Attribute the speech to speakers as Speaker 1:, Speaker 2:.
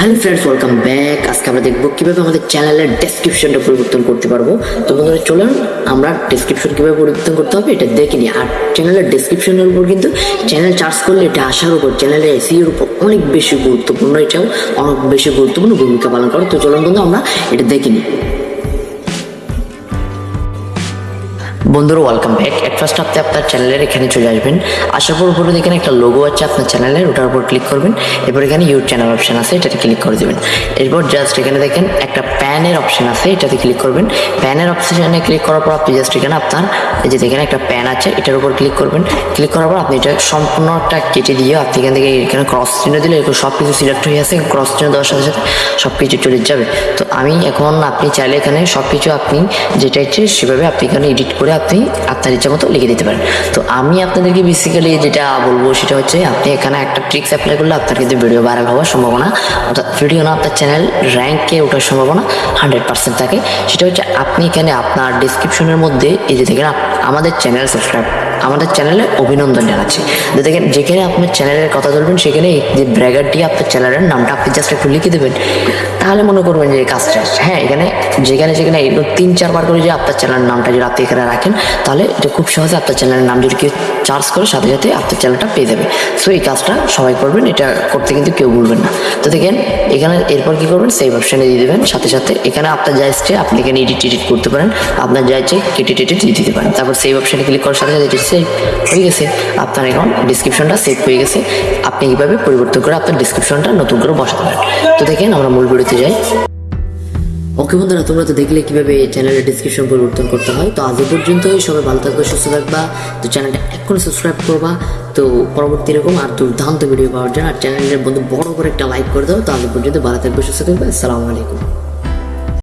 Speaker 1: Hello friends welcome back আজকে আমরা দেখব কীভাবে আমাদের চ্যানেলের ডেসক্রিপশনটা পরিবর্তন করতে পারব। তো বন্ধুরা, চলুন আমরা ডেসক্রিপশন কীভাবে পরিবর্তন করতে হবে এটা দেখে নিই। আর চ্যানেলের ডেসক্রিপশনের উপর কিন্তু চ্যানেল চার্জ করলে এটা আসার উপর চ্যানেলের এসিওর উপর অনেক বেশি গুরুত্বপূর্ণ, এটাও অনেক বেশি গুরুত্বপূর্ণ ভূমিকা পালন করে। তো চলুন বন্ধু আমরা এটা দেখে নিই। বন্ধুরা ওয়েলকাম ব্যাক এট ফার্স্ট আপনি আপনার চ্যানেলের এখানে চলে আসবেন। আসার পর উপরে এখানে একটা লোগো আছে আপনার চ্যানেলের ওটার উপর ক্লিক করবেন। এরপর এখানে ইউর চ্যানেল অপশন আছে, এটাতে ক্লিক করে দেবেন। এরপর জাস্ট এখানে দেখেন একটা প্যানের অপশন আছে, এটাতে ক্লিক করবেন। প্যানের অপশনে ক্লিক করার পর আপনি জাস্ট এখানে আপনার, এই যে দেখেন একটা প্যান আছে, এটার উপর ক্লিক করবেন। ক্লিক করার পর আপনি এটা সম্পূর্ণটা কেটে দিয়ে আপনি এখান থেকে এখানে ক্রস চিহ্ন দিলে এরকম সব কিছু সিলেক্ট হয়ে আছে ক্রস চিহ্ন দেওয়ার সাথে সাথে সব কিছু চলে যাবে। তো আমি এখন আপনি চাইলে এখানে সব কিছু আপনি যেটা ইচ্ছে সেভাবে আপনি এখানে এডিট করে আপনি আপনার ইচ্ছা মতো লিখে দিতে পারেন। তো আমি আপনাদেরকে বেসিক্যালি যেটা বলব সেটা হচ্ছে আপনি এখানে একটা ট্রিক্স অ্যাপ্লাই করলে আপনার কিন্তু ভিডিও ভাইরাল হওয়ার সম্ভাবনা, অর্থাৎ ভিডিও না, আপনার চ্যানেল র্যাঙ্কে ওঠার সম্ভাবনা হান্ড্রেড পার্সেন্ট থাকে। সেটা হচ্ছে আপনি এখানে আপনার ডিসক্রিপশনের মধ্যে এই যে দেখেন আমাদের চ্যানেল সাবস্ক্রাইব আমাদের চ্যানেলে অভিনন্দন জানাচ্ছি। দেখেন, যেখানে আপনার চ্যানেলের কথা বলবেন, সেখানে যে ব্র্যাগারটি আপনার চ্যানেলের নামটা আপনি জাস্ট একটু লিখে দেবেন। তাহলে মনে করবেন যে কাজটা হ্যাঁ এখানে যেখানে এগুলো তিন চারবার করে যে আপনার চ্যানেলের নামটা যদি আপনি এখানে রাখেন, তাহলে এটা খুব সহজে আপনার চ্যানেলের নাম যদি কেউ চার্জ করে, সাথে সাথে আপনার চ্যানেলটা পেয়ে যাবে। সো এই কাজটা সবাই করবেন, এটা করতে কিন্তু কেউ বলবেন না। তো দেখেন, এখানে এরপর কি করবেন সেভ অপশানে দিয়ে দেবেন। সাথে সাথে এখানে আপনার যা ইচ্ছে, আপনি এখানে এডিট এডিট করতে পারেন। আপনার যা ইচ্ছে কেটে টেটে দিয়ে দিতে পারেন। তারপর সেভ অপশানে ক্লিক করার সাথে সাথে সেভ হয়ে গেছে। আপনার এখন ডিসক্রিপশনটা সেভ হয়ে গেছে। আপনি এইভাবে পরিবর্তন করে আপনার ডিসক্রিপশনটা নতুন করে বসাতে পারেন। তো দেখেন, আমরা মূল ভিডিওতে যাই। ওকে বন্ধুরা, তোমরা তো দেখলে কীভাবে চ্যানেলের ডিসক্রিপশন পরিবর্তন করতে হয়। তো আজ পর্যন্তই। সবাই ভালো থাকবে, সুস্থ থাকবা। তো চ্যানেলটা এক্ষুনি সাবস্ক্রাইব করবা। তো পরবর্তী এরকম আর দুর্দান্ত ভিডিও পাওয়ার জন্য আর চ্যানেলের বন্ধু বড় করে একটা লাইক করে দাও। তো আজ পর্যন্ত ভালো থাকবে, সুস্থ থাকবে। আসসালামু আলাইকুম।